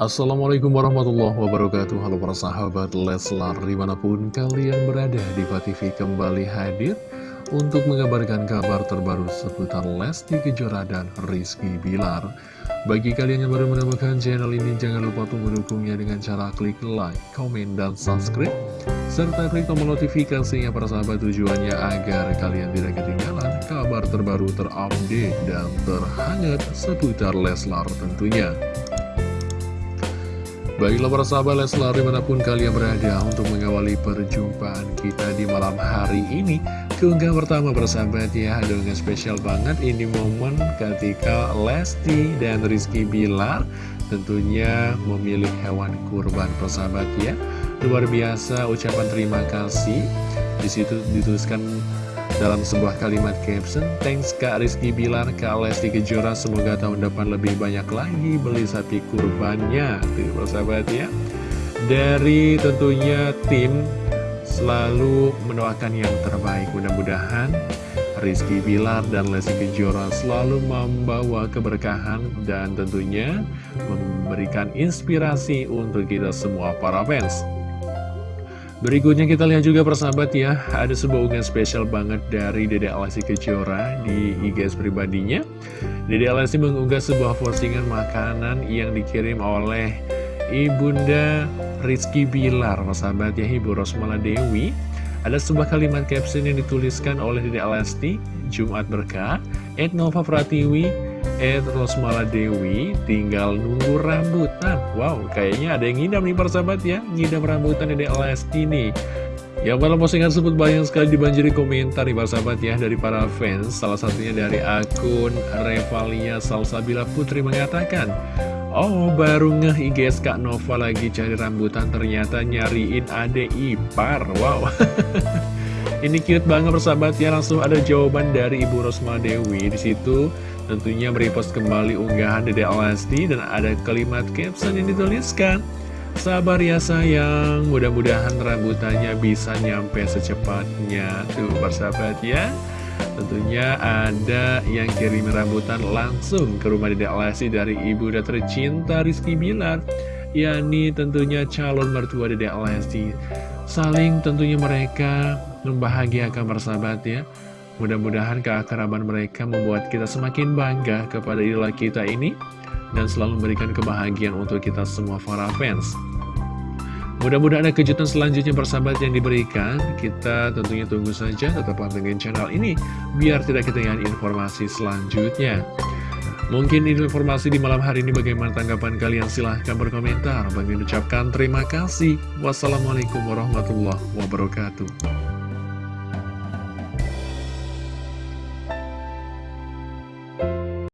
Assalamualaikum warahmatullahi wabarakatuh. Halo para sahabat Leslar Di mana pun kalian berada Diva TV kembali hadir Untuk mengabarkan kabar terbaru seputar Lesti Kejora dan Rizky Bilar. Bagi kalian yang baru menemukan channel ini Jangan lupa untuk mendukungnya dengan cara klik like, komen, dan subscribe Serta klik tombol notifikasinya para sahabat tujuannya Agar kalian tidak ketinggalan kabar terbaru terupdate dan terhangat seputar Leslar tentunya Baiklah para sahabat Leslar di mana pun kalian berada untuk mengawali perjumpaan kita di malam hari ini. Keunggah pertama persahabat ya ada spesial banget. Ini momen ketika Lesti dan Rizky Bilar tentunya memilih hewan kurban persahabat ya. Luar biasa ucapan terima kasih. Di situ dituliskan dalam sebuah kalimat caption, thanks Kak Rizky Bilar, Kak Lesti Kejora, semoga tahun depan lebih banyak lagi beli sapi kurbannya. Tuh, sahabat ya. Dari tentunya tim selalu mendoakan yang terbaik. Mudah-mudahan Rizky Bilar dan Lesti Kejora selalu membawa keberkahan dan tentunya memberikan inspirasi untuk kita semua para fans. Berikutnya kita lihat juga persahabat ya. Ada sebuah unggahan spesial banget dari Dede Alasi Kejora di IGS pribadinya. Dede Alasi mengunggah sebuah postingan makanan yang dikirim oleh Ibunda Rizky Bilar Persahabat ya Ibu Rosmala Dewi. Ada sebuah kalimat caption yang dituliskan oleh Dede Alasti Jumat Berkah Etnova Pratiwi Ed Rosmala Dewi tinggal nunggu rambutan. Wow, kayaknya ada yang ngidam nih persahabat ya. Ngidam rambutan Dede Lesti nih Ya malam postingan tersebut banyak sekali dibanjiri komentar nih persahabat ya Dari para fans. Salah satunya dari akun Revalia Salsabila Putri mengatakan Oh baru ngeh IGS Kak Nova lagi cari rambutan Ternyata nyariin ade ipar. Wow Ini cute banget persahabat ya Langsung ada jawaban dari Ibu Rosma Dewi Di situ Tentunya merepost kembali unggahan Dede Alasti dan ada kalimat caption yang dituliskan Sabar ya sayang, mudah-mudahan rambutannya bisa nyampe secepatnya. Tuh persahabat ya Tentunya ada yang kirim rambutan langsung ke rumah Dede Alasti dari ibu dan tercinta Rizky Bilar yakni tentunya calon mertua Dede Alasti. Saling tentunya mereka membahagiakan persahabat ya Mudah-mudahan keakraban mereka membuat kita semakin bangga kepada idola kita ini dan selalu memberikan kebahagiaan untuk kita semua para fans. Mudah-mudahan ada kejutan selanjutnya persahabat yang diberikan. Kita tentunya tunggu saja tetap pantengin channel ini biar tidak ketinggalan informasi selanjutnya. Mungkin ini informasi di malam hari ini bagaimana tanggapan kalian silahkan berkomentar. Bagi ucapkan terima kasih. Wassalamualaikum warahmatullahi wabarakatuh.